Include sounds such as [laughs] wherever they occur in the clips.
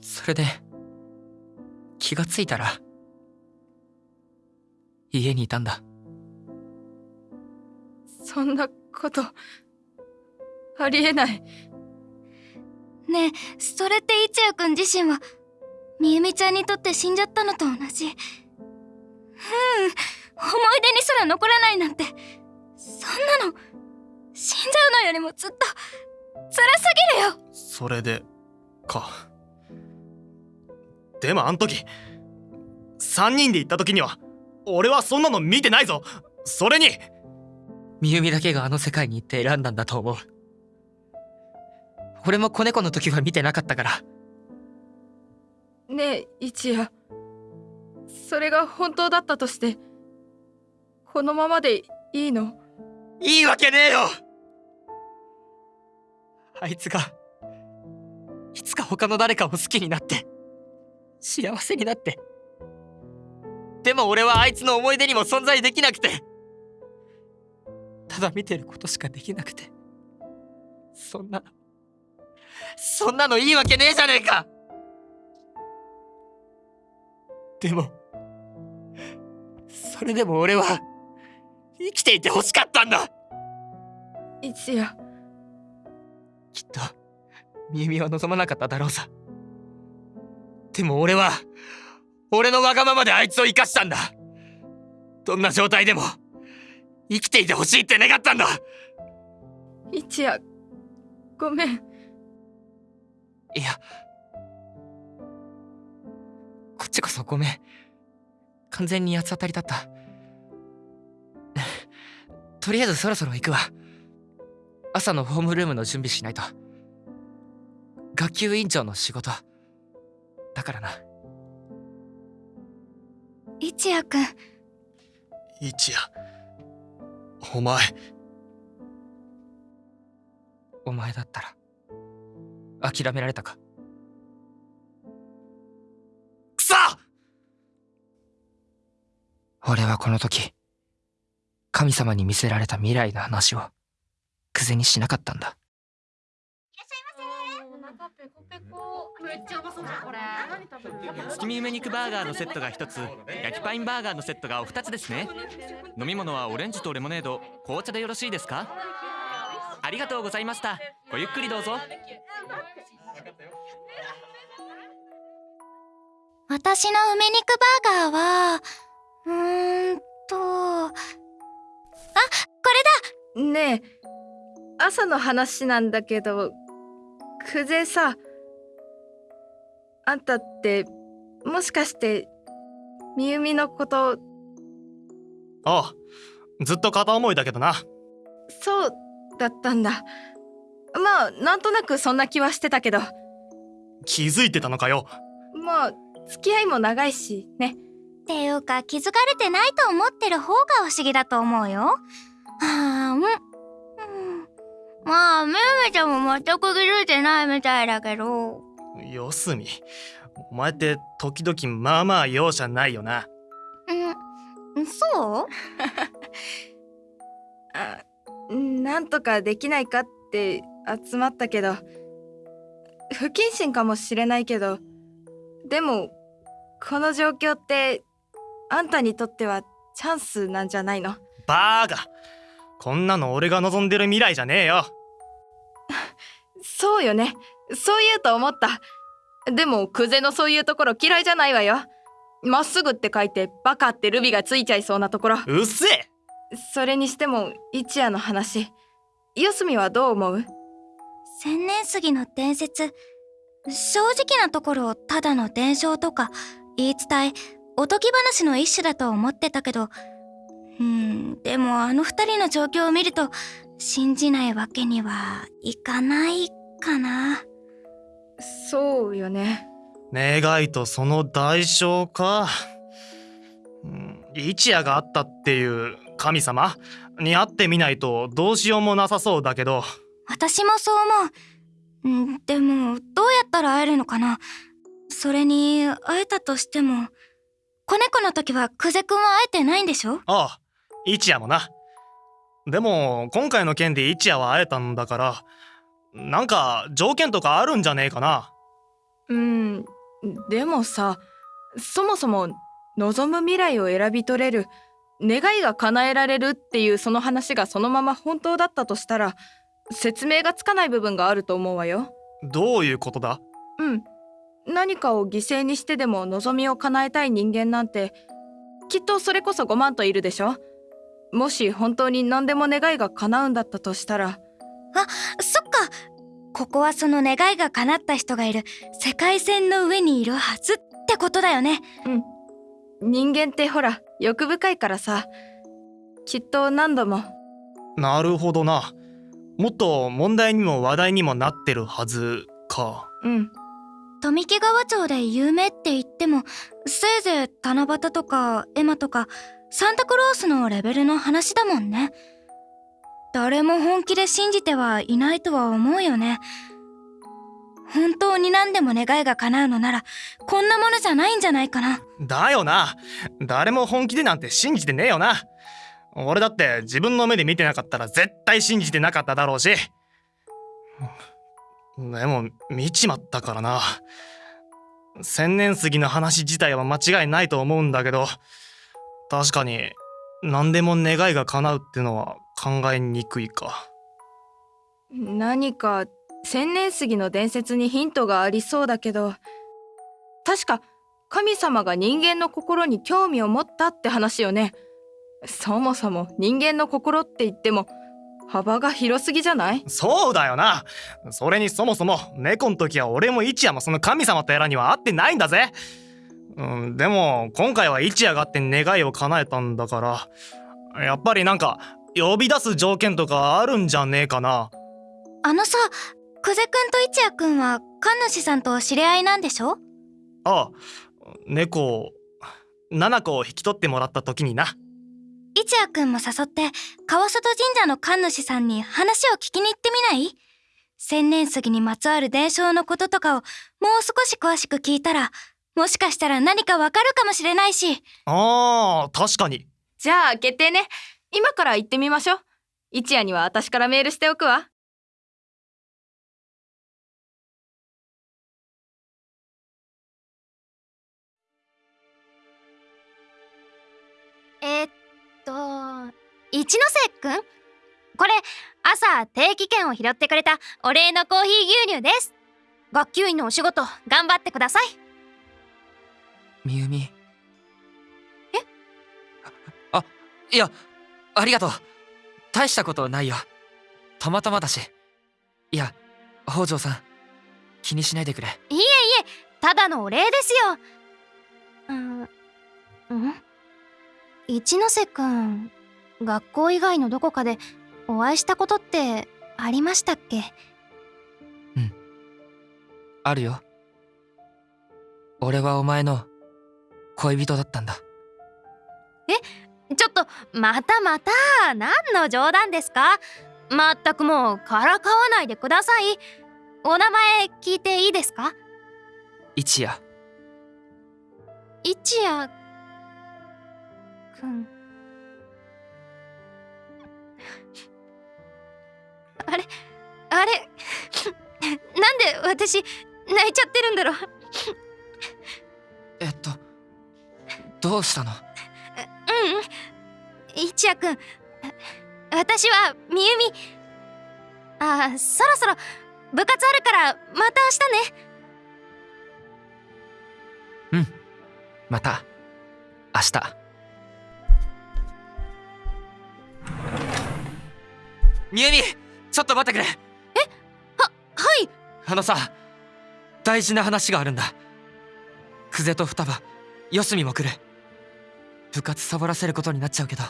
それで気がついたら家にいたんだ。そんなことありえない。ねえそれって一也くん自身はみゆみちゃんにとって死んじゃったのと同じ。うん思い出にすら残らないなんて。そんなの死んじゃうのよりもずっと辛すぎるよ。それでかでもあん時3人で行った時には俺はそんなの見てないぞ。それにみゆみだけがあの世界に行って選んだんだと思う。俺も子猫の時は見てなかったから。ねえ一夜。それが本当だったとしてこのままでいいの？いいわけねえよ。あいつがいつか他の誰かを好きになって幸せになって。でも俺はあいつの思い出にも存在できなくて。ただ見てることしかできなくて。そんなのそんなのいいわけねえじゃねえか。でもそれでも俺は生きていて欲しかったんだ。一夜きっとみゆみは望まなかっただろうさでも俺は俺のわがままであいつを生かしたんだ。どんな状態でも生きていてほしいって願ったんだ。一夜ごめん。いやこっちこそごめん。完全に八つ当たりだった。[laughs] とりあえずそろそろ行くわ。朝のホームルームの準備しないと。学級委員長の仕事だからな。一也くん。一夜お前。お前だったら諦められたか？くそ！俺はこの時神様に見せられた未来の話をクゼにしなかったんだ月見梅肉バーガーのセットが1つ。焼きパインバーガーのセットがお2つですね。[laughs] 飲み物はオレンジとレモネード。紅茶でよろしいですか？ありがとうございました。ごゆっくりどうぞ。私の梅肉バーガーはうーんとあこれだ！ねえ朝の話なんだけど久世さあんたってもしかしてみゆみのことああずっと片思いだけどなそうだったんだまあなんとなくそんな気はしてたけど気づいてたのかよまあ付き合いも長いしねっていうか気づかれてないと思ってる方が不思議だと思うよ。はあ、うん。うんまあ、めめちゃんも全く気づいてないみたいだけど。四隅お前って時々まあまあ容赦ないよな。うん、そう？[laughs] あなんとかできないかって集まったけど不謹慎かもしれないけどでもこの状況ってあんたにとってはチャンスなんじゃないの？バーガこんなの俺が望んでる未来じゃねえよ。[laughs] そうよねそう言うと思った。でもクゼのそういうところ嫌いじゃないわよ。まっすぐって書いてバカってルビがついちゃいそうなところ。うっせえ！それにしても一夜の話。四隅はどう思う？千年杉の伝説。正直なところただの伝承とか言い伝えおとぎ話の一種だと思ってたけど。うんでもあの二人の状況を見ると信じないわけにはいかないかなそうよね。願いとその代償か、うん、一夜があったっていう神様に会ってみないとどうしようもなさそうだけど。私もそう思う。んでもどうやったら会えるのかな。それに会えたとしても子猫の時は久世くんは会えてないんでしょ？ああ一夜もな。でも今回の件で一夜は会えたんだからなんか条件とかあるんじゃねえかな？うんでもさそもそも望む未来を選び取れる願いが叶えられるっていうその話がそのまま本当だったとしたら説明がつかない部分があると思うわよ。どういうことだ？うん。何かを犠牲にしてでも望みを叶えたい人間なんてきっとそれこそ5万といるでしょ？もし本当に何でも願いが叶うんだったとしたらそっか。ここはその願いが叶った人がいる。世界線の上にいるはずってことだよね。人間ってほら欲深いからさ。きっと何度も。なるほどな。もっと問題にも話題にもなってるはずか。うん。富木川町で有名って言ってもせいぜい七夕とかエマとかサンタクロースのレベルの話だもんね誰も本気で信じてはいないとは思うよね。本当に何でも願いが叶うのならこんなものじゃないんじゃないかな。だよな。誰も本気でなんて信じてねえよな。俺だって自分の目で見てなかったら絶対信じてなかっただろうし。でも見ちまったからな。千年杉の話自体は間違いないと思うんだけど確かに何でも願いが叶うってのは考えにくいか。何か千年杉の伝説にヒントがありそうだけど。確か神様が人間の心に興味を持ったって話よね。そもそも人間の心って言っても幅が広すぎじゃない？そうだよな。それにそもそも猫の時は俺も一夜もその神様とやらには会ってないんだぜ。うんでも今回は一夜があって願いを叶えたんだからやっぱりなんか呼び出す条件とかあるんじゃねえかな。あのさ久世くんと一也くんは神主さんと知り合いなんでしょ？ああ猫を七子を引き取ってもらった時にな。一也くんも誘って川外神社の神主さんに話を聞きに行ってみない？千年杉にまつわる伝承のこととかをもう少し詳しく聞いたらもしかしたら何かわかるかもしれないし。あー確かに。じゃあ決定ね今から行ってみましょう。一夜には私からメールしておくわ。えっと一ノ瀬くん？これ朝定期券を拾ってくれたお礼のコーヒー牛乳です。学級委員のお仕事頑張ってください。みゆみ。え？あいやありがとう。大したことないよ。たまたまだし。いや北条さん気にしないでくれ。いえいえただのお礼ですよ。うんん？一ノ瀬くん学校以外のどこかでお会いしたことってありましたっけ？あるよ。俺はお前の恋人だったんだちょっとまたまた何の冗談ですか？まったくもうからかわないでください。お名前聞いていいですか？一夜。一夜。くん。あれあれ [laughs] なんで私泣いちゃってるんだろう？えっとどうしたの？私はみゆみ。あーそろそろ部活あるからまた明日ね。また。明日。みゆみちょっと待ってくれ。はい。あのさ大事な話があるんだ。久世と双葉四隅も来る。部活サボらせることになっちゃうけど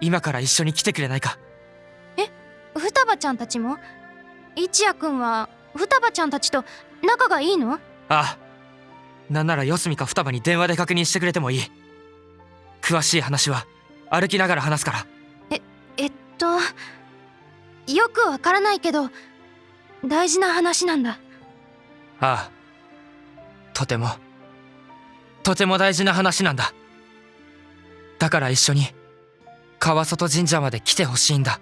今から一緒に来てくれないか？双葉ちゃんたちも？一夜くんは双葉ちゃんたちと仲がいいの？ああ。なんなら四隅か双葉に電話で確認してくれてもいい。詳しい話は歩きながら話すから。えっとよくわからないけど大事な話なんだ。ああ。とても。とても大事な話なんだ。だから一緒に川外神社まで来てほしいんだ。